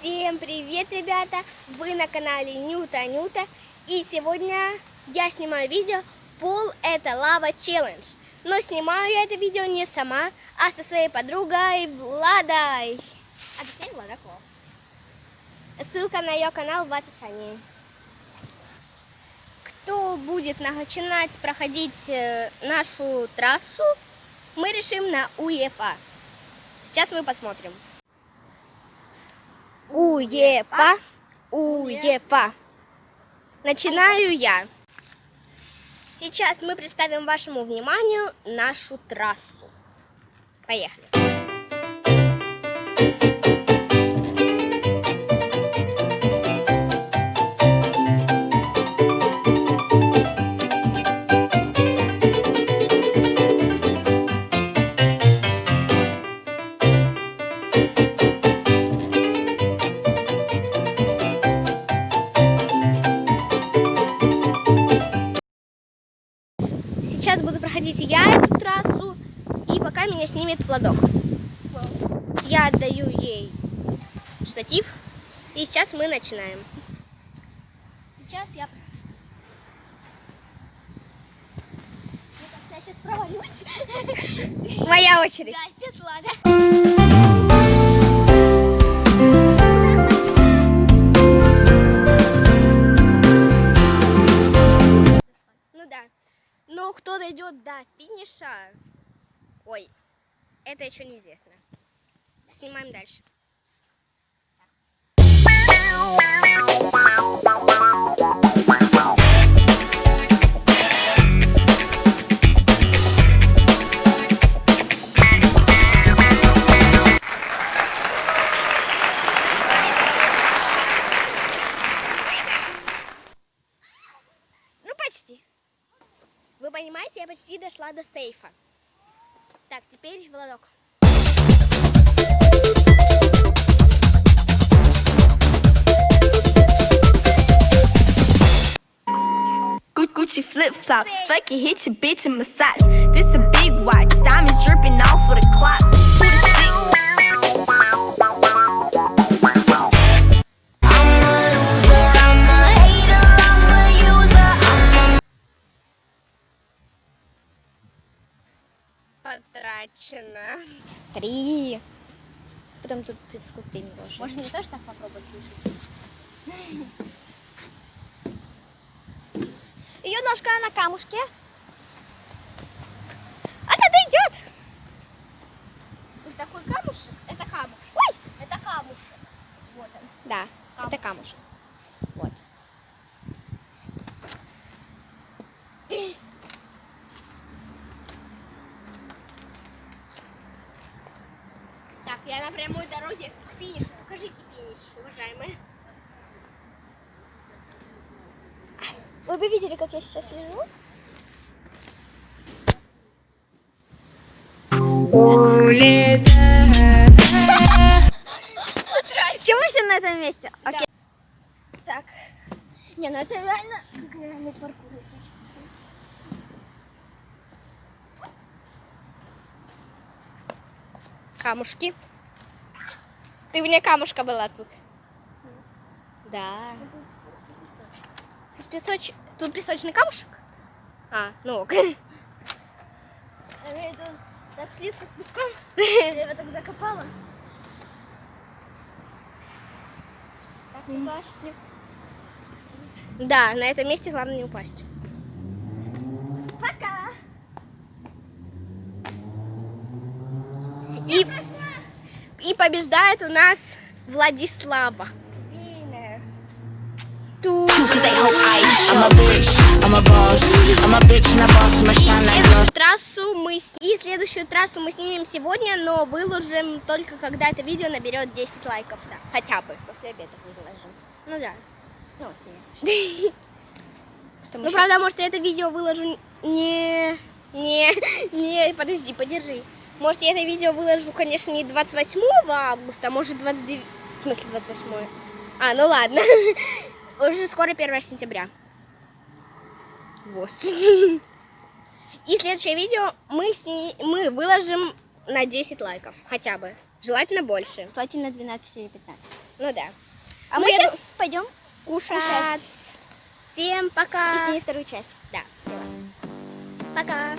Всем привет, ребята! Вы на канале Нюта Нюта. И сегодня я снимаю видео «Пол – это лава челлендж». Но снимаю я это видео не сама, а со своей подругой Владой. А точнее Владаков. Ссылка на ее канал в описании. Кто будет начинать проходить э, нашу трассу, мы решим на УЕФА. Сейчас мы посмотрим. УЕФА, УЕФА. Начинаю я. Сейчас мы представим вашему вниманию нашу трассу. Поехали. Сейчас буду проходить я эту трассу, и пока меня снимет Владок. Я отдаю ей штатив, и сейчас мы начинаем. Сейчас я... Я сейчас провалюсь. Моя очередь. Да, сейчас Влада. Ну да. Но кто дойдет до финиша... Ой, это еще неизвестно. Снимаем дальше. Ну, почти. Вы понимаете, я почти дошла до сейфа. Так, теперь Владок. Gu- Gucci flip flops, fuck it, hit your bitch in my socks. This Потрачено. Три. Потом тут цифру три не должен. Можно мне тоже так попробовать слышать? Ее ножка на камушке. Она дойдет! Тут такой камушек. Это камушек. Ой! Это камушек. Вот он. Да, Камушек. это камушек. Я на прямой дороге к финишу. Покажите финиш, уважаемые. Вы бы видели, как я сейчас лежу? Почему все на этом месте? Окей. Так. Не, ну это реально как реальный паркур, если. Камушки. Ты вне камушка была тут. Да. Тут песоч... Тут песочный камушек? А, ну ок. А мне так слиться с песком. Я его так закопала. Так, типа, сейчас не... Да, на этом месте главное не упасть. Пока! И, и побеждает у нас Владислава. Следующую трассу мы с- и следующую трассу мы снимем сегодня, но выложим только когда это видео наберет 10 лайков, да, хотя бы. После обеда выложим. Ну да. Ну, снимем. Ну правда, может я это видео выложу не, не, не, подожди, подержи. Может я это видео выложу, конечно, не 28 августа, а может 29, в смысле 28. А, ну ладно. Уже скоро 1 сентября. Вот. И следующее видео мы, сни... мы выложим на 10 лайков хотя бы. Желательно больше. Желательно 12 или 15. Ну да. А Ну, мы сейчас ду- пойдем Кушать. кушать Всем пока. и снимем вторую часть. Да. Пока.